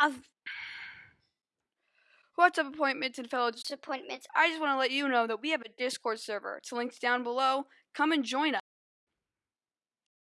I've What's up, appointments and fellow? disappointments. I just want to let you know that we have a Discord server. It's linked down below. Come and join us.